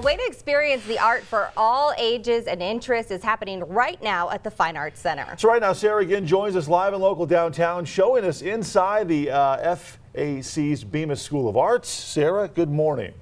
Way to experience the art for all ages and interests is happening right now at the Fine Arts Center. So right now, Sarah again joins us live and local downtown, showing us inside the uh, FAC's Bemis School of Arts. Sarah, good morning.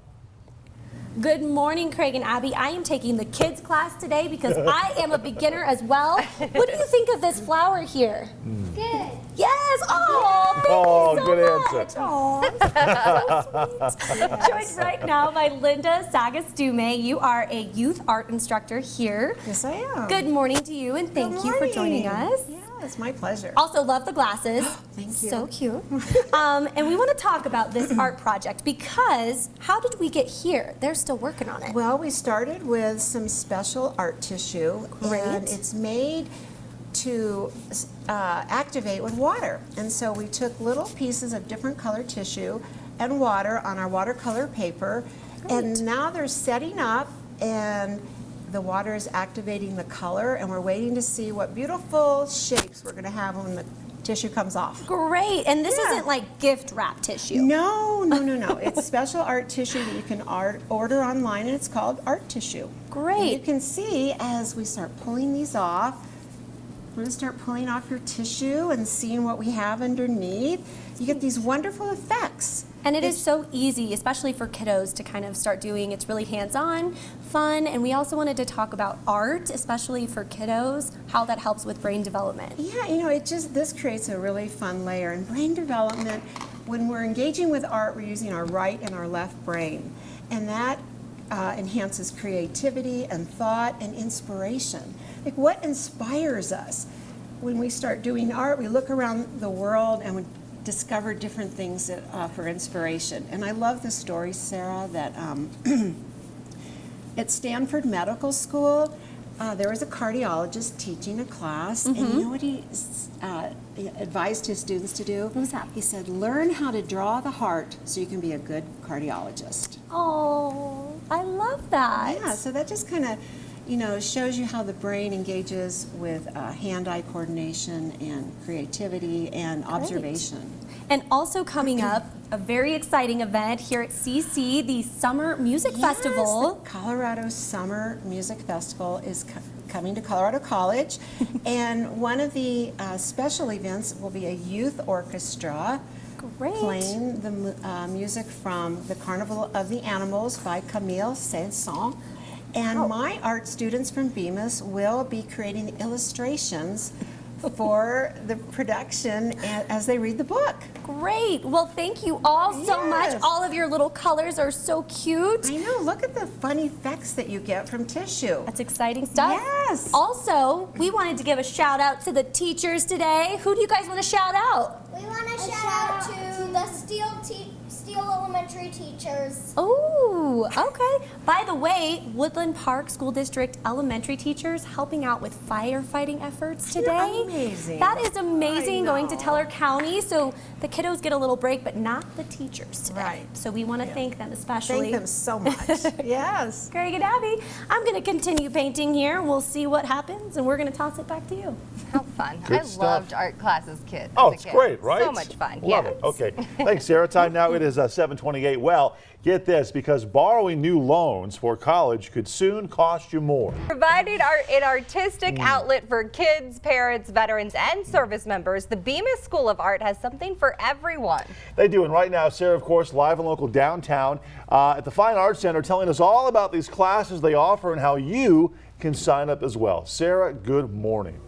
Good morning, Craig and Abby. I am taking the kids class today because I am a beginner as well. What do you think of this flower here? Good. Yes. Oh, thank Oh, you so good much. answer. Oh, so sweet. Joined right now by Linda Sagastume. You are a youth art instructor here. Yes, I am. Good morning to you, and thank you for joining us. Yeah, it's my pleasure. Also love the glasses. Thank you. So cute. um, and we want to talk about this art project because how did we get here? They're still working on it. Well, we started with some special art tissue, Great. and it's made to uh, activate with water. And so we took little pieces of different color tissue and water on our watercolor paper, and now they're setting up and the water is activating the color and we're waiting to see what beautiful shapes we're going to have when the tissue comes off. Great. And this Yeah. isn't like gift wrap tissue. No, no, no, no. It's special art tissue that you can art, order online, and it's called art tissue. Great. And you can see as we start pulling these off, we're going to start pulling off your tissue and seeing what we have underneath. You get these wonderful effects. And it is so easy, especially for kiddos to kind of start doing. It's really hands-on, fun, and we also wanted to talk about art, especially for kiddos, how that helps with brain development. Yeah, you know, it just, this creates a really fun layer. In brain development, when we're engaging with art, we're using our right and our left brain. And that uh, enhances creativity and thought and inspiration. Like what inspires us? When we start doing art, we look around the world and we discover different things that offer inspiration. And I love the story, Sarah, that um, at Stanford Medical School, uh, there was a cardiologist teaching a class, and you know what he uh, advised his students to do? What was that? He said, learn how to draw the heart so you can be a good cardiologist. Oh, I love that. Yeah, so that just kind of, you know, shows you how the brain engages with uh, hand-eye coordination and creativity and observation. And also coming up, a very exciting event here at CC, the Summer Music Yes, Festival. the Colorado Summer Music Festival is co- coming to Colorado College, and one of the uh, special events will be a youth orchestra Great. playing the uh, music from The Carnival of the Animals by Camille Saint-Saëns. And oh. my art students from Bemis will be creating the illustrations for the production as they read the book. Great. Well, thank you all so much. All of your little colors are so cute. I know, look at the fun effects that you get from tissue. That's exciting stuff. Yes. Also, we wanted to give a shout out to the teachers today. Who do you guys want to shout out? We want to shout out to the Steele te- Steele Elementary teachers. Oh, okay. By the way, Woodland Park School District elementary teachers helping out with firefighting efforts today. amazing. That is amazing going to. Teller County. So the kiddos get a little break, but not the teachers today. Right. So we want to thank them especially. Thank them so much. yes. Craig and Abby, I'm going to continue painting here. We'll see what happens, and we're going to toss it back to you. How fun. Good I stuff. loved art class as kid. Oh, as a it's kid. great, right? So much fun. Love yeah. it. Okay. Thanks, Sarah. Time now it is uh, uh, 728. Well, get this, because borrowing new loans for college could soon cost you more. Providing art an artistic outlet for kids, parents, veterans, and service members, the Bemis School of Art has something for everyone. They do, and right now, Sarah, of course, live and local downtown uh, at the Fine Arts Center, telling us all about these classes they offer and how you can sign up as well. Sarah, good morning.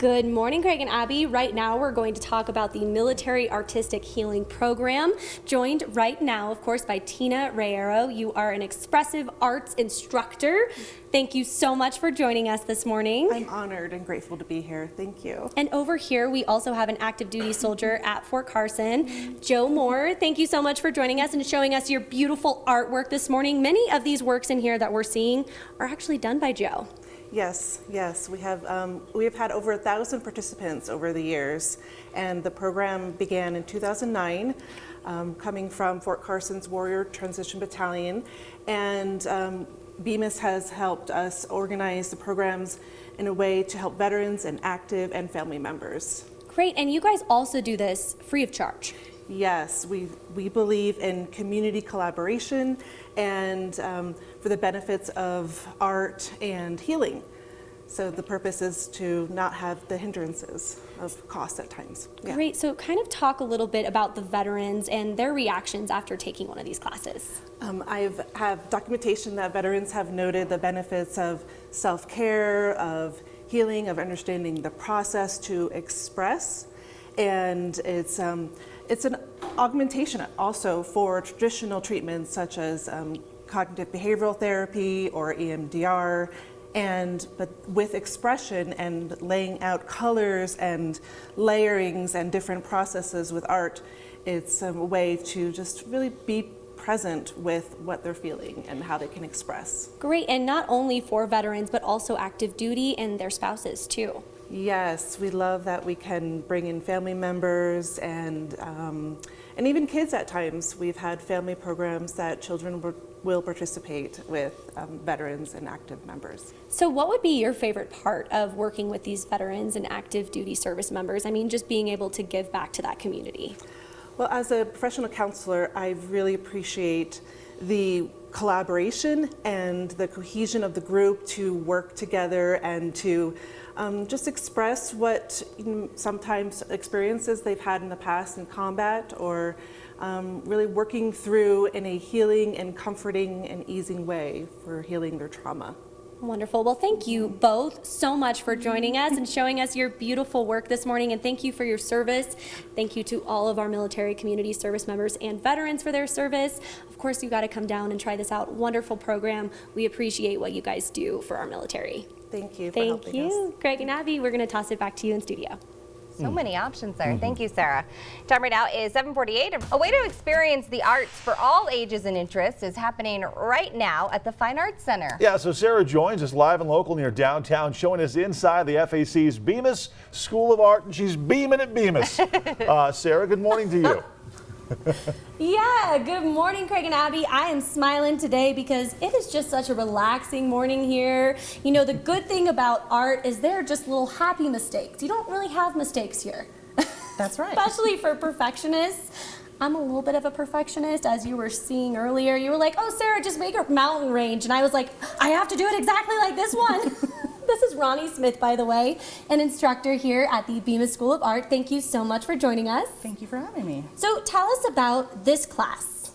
Good morning, Craig and Abby. Right now, we're going to talk about the Military Artistic Healing Program. Joined right now, of course, by Tina Rayero. You are an expressive arts instructor. Thank you so much for joining us this morning. I'm honored and grateful to be here. Thank you. And over here, we also have an active duty soldier at Fort Carson, Joe Moore. Thank you so much for joining us and showing us your beautiful artwork this morning. Many of these works in here that we're seeing are actually done by Joe. Yes, yes, we have um, we have had over a thousand participants over the years, and the program began in 2009, um, coming from Fort Carson's Warrior Transition Battalion, and um, Bemis has helped us organize the programs in a way to help veterans and active and family members. Great, and you guys also do this free of charge. Yes, we, we believe in community collaboration and um, for the benefits of art and healing. So the purpose is to not have the hindrances of cost at times. Yeah. Great. So, kind of talk a little bit about the veterans and their reactions after taking one of these classes. Um, I have have documentation that veterans have noted the benefits of self-care, of healing, of understanding the process to express, and it's um, it's an augmentation also for traditional treatments such as um, cognitive behavioral therapy or EMDR. And but with expression and laying out colors and layerings and different processes with art, it's a way to just really be present with what they're feeling and how they can express. Great. And not only for veterans, but also active duty and their spouses, too. Yes, we love that we can bring in family members and um, and even kids at times. We've had family programs that children will, participate with um, veterans and active members. So, what would be your favorite part of working with these veterans and active duty service members? I mean, just being able to give back to that community. Well, as a professional counselor, I really appreciate the collaboration and the cohesion of the group to work together and to um, just express what you know, sometimes experiences they've had in the past in combat or um, really working through in a healing and comforting and easing way for healing their trauma. Wonderful. Well, thank you both so much for joining us and showing us your beautiful work this morning. And thank you for your service. Thank you to all of our military community service members and veterans for their service. Of course, you got to come down and try this out. Wonderful program. We appreciate what you guys do for our military. Thank you for Thank helping us. you. Greg and Abby, we're going to toss it back to you in studio. So many options there. Thank you, Sarah. Time right now is 748. A way to experience the arts for all ages and interests is happening right now at the Fine Arts Center. Yeah, so Sarah joins us live and local near downtown, showing us inside the FAC's Bemis School of Art, and she's beaming at Bemis. uh, Sarah, good morning to you. Yeah, good morning, Craig and Abby. I am smiling today because it is just such a relaxing morning here. You know, the good thing about art is they're just little happy mistakes. You don't really have mistakes here. That's right. Especially for perfectionists. I'm a little bit of a perfectionist, as you were seeing earlier. You were like, oh, Sarah, just make a mountain range. And I was like, I have to do it exactly like this one. this is Ronnie Smith, by the way, an instructor here at the Bemis School of Art. Thank you so much for joining us. Thank you for having me. So tell us about this class.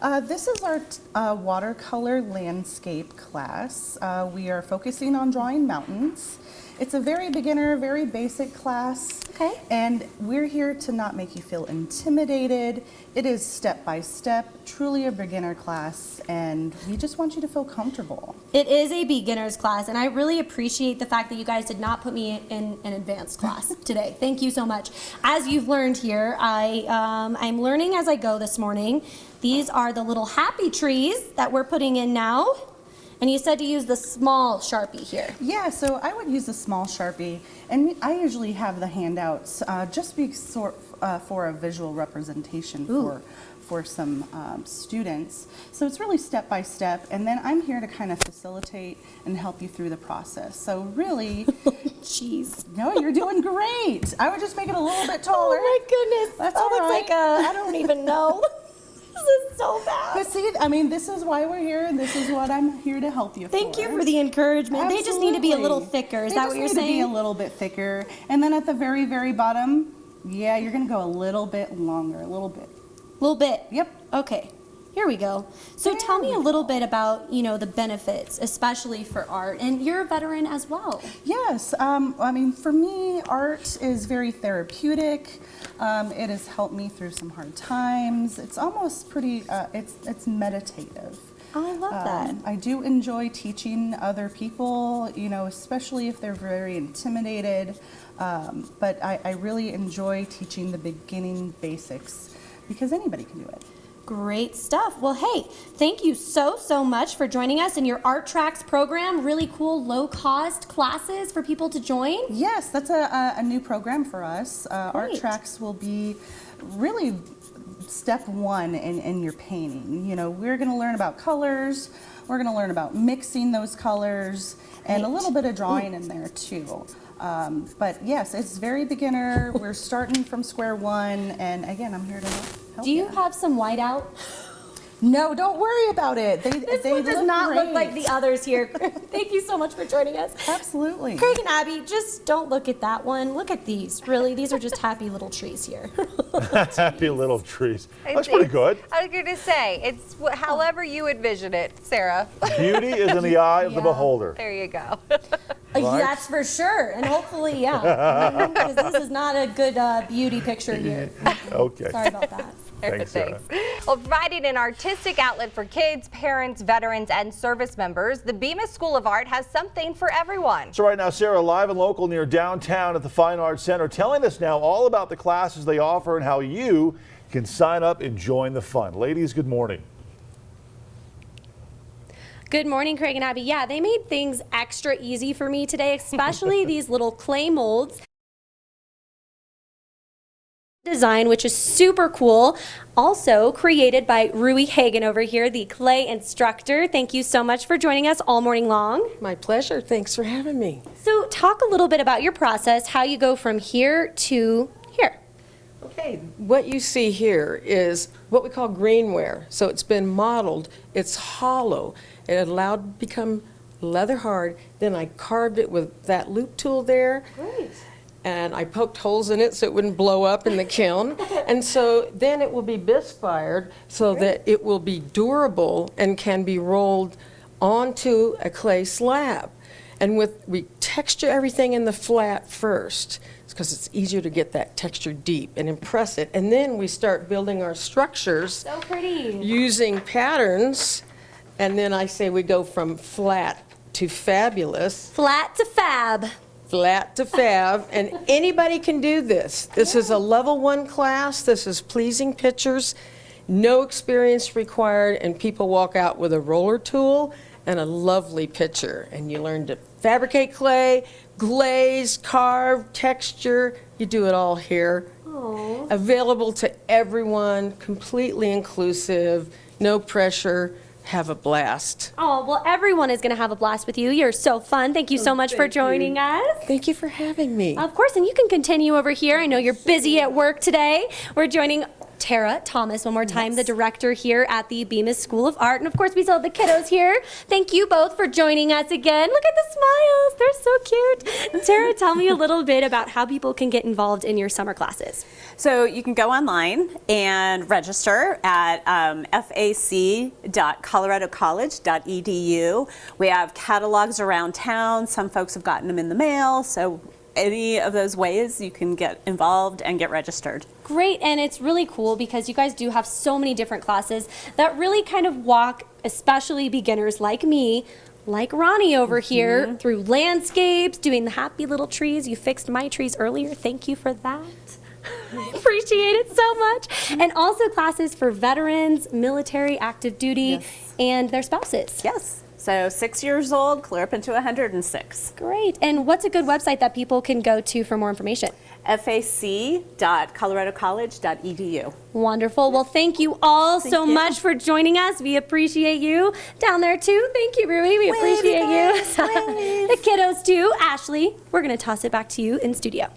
Uh, this is our uh, watercolor landscape class. Uh, we are focusing on drawing mountains. It's a very beginner, very basic class. Okay. And we're here to not make you feel intimidated. It is step by step, truly a beginner class, and we just want you to feel comfortable. It is a beginner's class, and I really appreciate the fact that you guys did not put me in an advanced class today. Thank you so much. As you've learned here, I, um, I'm learning as I go this morning. These are the little happy trees that we're putting in now. And you said to use the small Sharpie here. Yeah, so I would use a small Sharpie, and I usually have the handouts uh, just be sort uh, for a visual representation for for some um, students. So it's really step by step, and then I'm here to kind of facilitate and help you through the process. So really, Jeez. no, you're doing great. I would just make it a little bit taller. Oh my goodness. That's that all looks right. like a, I don't even know. this is so bad. But see, I mean, this is why we're here, and this is what I'm here to help you Thank for. you for the encouragement. They just need to be a little thicker. Is They that what you're need saying? To be a little bit thicker, and then at the very, very bottom, yeah, you're gonna go a little bit longer, a little bit. A little bit. Yep. Okay. Here we go. So tell me a little bit about, you know, the benefits, especially for art. And you're a veteran as well. Yes, um, I mean, for me, art is very therapeutic. Um, it has helped me through some hard times. It's almost pretty. Uh, it's it's meditative. Oh, I love that. Um, I do enjoy teaching other people, you know, especially if they're very intimidated. Um, but I, I really enjoy teaching the beginning basics because anybody can do it. Great stuff. Well, hey, thank you so, so much for joining us in your Art Tracks program. Really cool, low cost classes for people to join. Yes, that's a, a, a new program for us. Uh, Art Tracks will be really step one in, in your painting. You know, we're going to learn about colors, we're going to learn about mixing those colors, and a little bit of drawing in there too. Um, but yes, it's very beginner. We're starting from square one, and again, I'm here to help Do you have some whiteout? No, don't worry about it. They, This they one does look not look like the others here. Thank you so much for joining us. Absolutely. Craig and Abby, just don't look at that one. Look at these. Really, these are just happy little trees here. Happy little trees. That's It's- pretty good. I was going to say, it's however you envision it, Sarah. Beauty is in the eye of the beholder. there you go. Right. That's for sure. And hopefully, yeah. Because this is not a good uh, beauty picture here. Okay. Sorry about that. Thanks, uh, Sarah. Well, providing an artistic outlet for kids, parents, veterans, and service members, the Bemis School of Art has something for everyone. So right now, Sarah, live and local near downtown at the Fine Arts Center, telling us now all about the classes they offer and how you can sign up and join the fun. Ladies, good morning. Good morning, Craig and Abby. Yeah, they made things extra easy for me today, especially these little clay molds. Design, which is super cool. Also created by Rui Hagen over here, the clay instructor. Thank you so much for joining us all morning long. My pleasure. Thanks for having me. So, talk a little bit about your process, how you go from here to here. Okay, what you see here is what we call greenware. So it's been modeled, it's hollow. It allowed to become leather hard. Then I carved it with that loop tool there. Great. And I poked holes in it so it wouldn't blow up in the kiln. And so then it will be bisque fired so that it will be durable and can be rolled onto a clay slab. And with, we texture everything in the flat first, because it's easier to get that texture deep and impress it. And then we start building our structures So pretty. using patterns. And then I say we go from flat to fabulous Flat to fab. Flat to fab, and anybody can do this. This is a level one class, this is pleasing pictures, no experience required, and people walk out with a roller tool and a lovely picture. And you learn to fabricate clay, glaze, carve, texture, you do it all here. Available to everyone, completely inclusive, no pressure, have a blast. Oh, well, everyone is going to have a blast with you. You're so fun. Thank you so oh, much for thank you. joining us. Thank you for having me. Of course, and you can continue over here. I know you're busy at work today. We're joining Tara Thomas one more time, the director here at the Bemis School of Art. And of course, we still have the kiddos here. Thank you both for joining us again. Look at the smiles. They're so cute. Tara, tell me a little bit about how people can get involved in your summer classes. So you can go online and register at um, fac.coloradocollege.edu. We have catalogs around town. Some folks have gotten them in the mail. So any of those ways you can get involved and get registered. Great, and it's really cool because you guys do have so many different classes that really kind of walk, especially beginners like me, like Ronnie over mm-hmm. here, through landscapes, doing the happy little trees. You fixed my trees earlier. Thank you for that. I appreciate it so much. And also classes for veterans, military, active duty, and their spouses. Yes. So six years old, clear up into 106. Great. And what's a good website that people can go to for more information? fac.coloradocollege.edu. Wonderful. Well, thank you all so you. much for joining us. We appreciate you down there too. Thank you, Rui. We appreciate you. guys. Wave. the kiddos too. Ashley, we're going to toss it back to you in studio.